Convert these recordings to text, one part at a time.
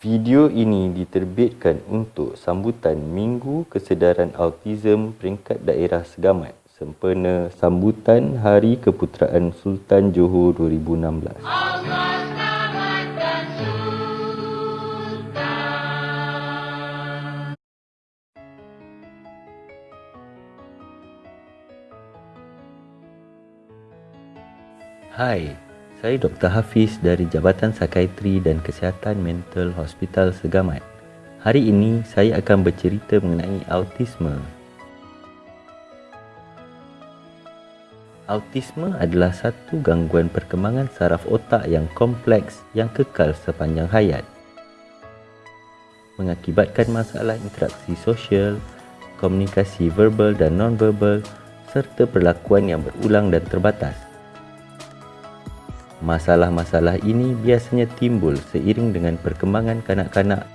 Video ini diterbitkan untuk sambutan Minggu Kesedaran Autism Peringkat Daerah Segamat sempena sambutan Hari Keputeraan Sultan Johor 2016. Hai, saya Dr. Hafiz dari Jabatan Psikiatri dan Kesihatan Mental Hospital Segamat. Hari ini saya akan bercerita mengenai autisme. Autisme adalah satu gangguan perkembangan saraf otak yang kompleks yang kekal sepanjang hayat. Mengakibatkan masalah interaksi sosial, komunikasi verbal dan non-verbal serta perlakuan yang berulang dan terbatas. Masalah-masalah ini biasanya timbul seiring dengan perkembangan kanak-kanak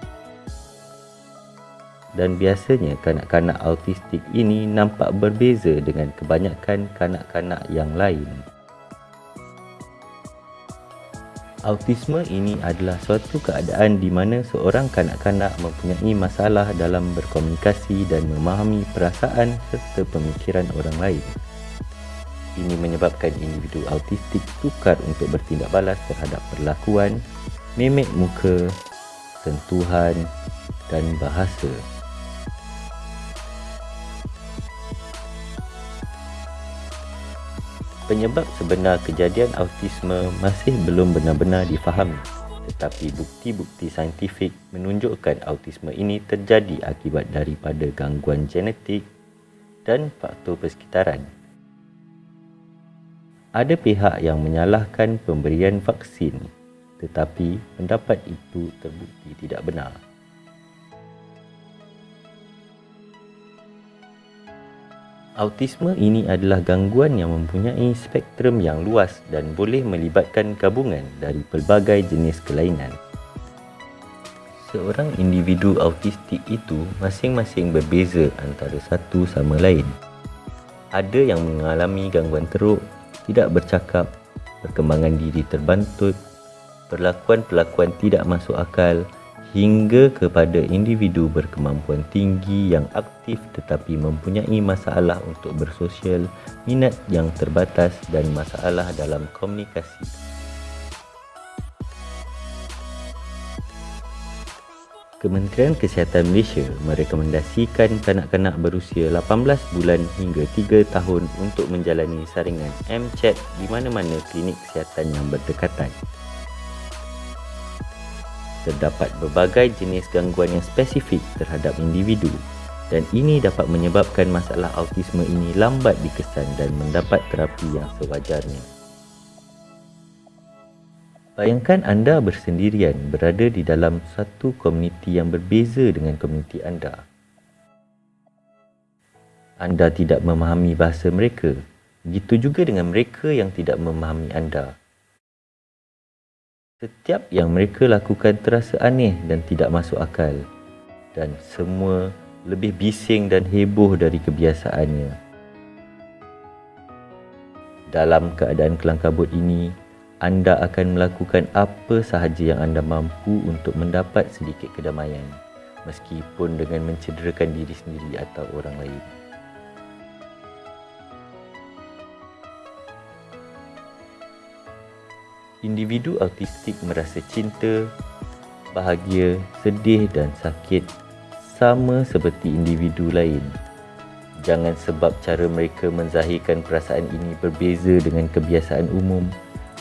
dan biasanya kanak-kanak autistik ini nampak berbeza dengan kebanyakan kanak-kanak yang lain. Autisme ini adalah suatu keadaan di mana seorang kanak-kanak mempunyai masalah dalam berkomunikasi dan memahami perasaan serta pemikiran orang lain. Ini menyebabkan individu autistik sukar untuk bertindak balas terhadap perlakuan, mimik muka, sentuhan dan bahasa. Penyebab sebenar kejadian autisme masih belum benar-benar difahami tetapi bukti-bukti saintifik menunjukkan autisme ini terjadi akibat daripada gangguan genetik dan faktor persekitaran. Ada pihak yang menyalahkan pemberian vaksin tetapi pendapat itu terbukti tidak benar. Autisme ini adalah gangguan yang mempunyai spektrum yang luas dan boleh melibatkan gabungan dari pelbagai jenis kelainan. Seorang individu autistik itu masing-masing berbeza antara satu sama lain. Ada yang mengalami gangguan teruk tidak bercakap, perkembangan diri terbantut, perlakuan-perlakuan tidak masuk akal hingga kepada individu berkemampuan tinggi yang aktif tetapi mempunyai masalah untuk bersosial, minat yang terbatas dan masalah dalam komunikasi. Kementerian Kesihatan Malaysia merekomendasikan kanak-kanak berusia 18 bulan hingga 3 tahun untuk menjalani saringan MCHAT di mana-mana klinik kesihatan yang berdekatan. Terdapat berbagai jenis gangguan yang spesifik terhadap individu dan ini dapat menyebabkan masalah autisme ini lambat dikesan dan mendapat terapi yang sewajarnya. Bayangkan anda bersendirian berada di dalam satu komuniti yang berbeza dengan komuniti anda. Anda tidak memahami bahasa mereka. Begitu juga dengan mereka yang tidak memahami anda. Setiap yang mereka lakukan terasa aneh dan tidak masuk akal. Dan semua lebih bising dan heboh dari kebiasaannya. Dalam keadaan kelangkabut ini, anda akan melakukan apa sahaja yang anda mampu untuk mendapat sedikit kedamaian meskipun dengan mencederakan diri sendiri atau orang lain. Individu autistik merasa cinta, bahagia, sedih dan sakit sama seperti individu lain. Jangan sebab cara mereka menzahirkan perasaan ini berbeza dengan kebiasaan umum,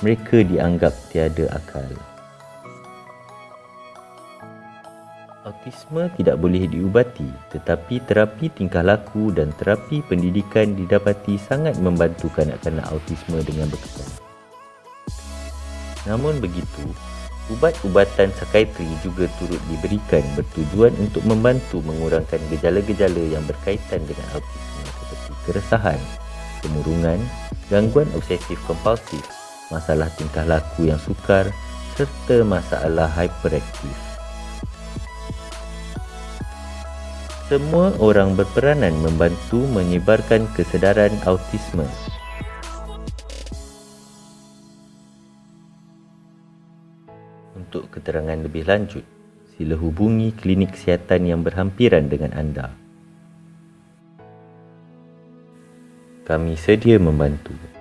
mereka dianggap tiada akal. Autisme tidak boleh diubati tetapi terapi tingkah laku dan terapi pendidikan didapati sangat membantu kanak-kanak autisme dengan berkesan. Namun begitu, ubat-ubatan psikiatri juga turut diberikan bertujuan untuk membantu mengurangkan gejala-gejala yang berkaitan dengan autisme seperti keresahan, kemurungan, gangguan obsesif kompulsif masalah tingkah laku yang sukar serta masalah hyperaktif. Semua orang berperanan membantu menyebarkan kesedaran autisme. Untuk keterangan lebih lanjut, sila hubungi klinik kesihatan yang berhampiran dengan anda. Kami sedia membantu.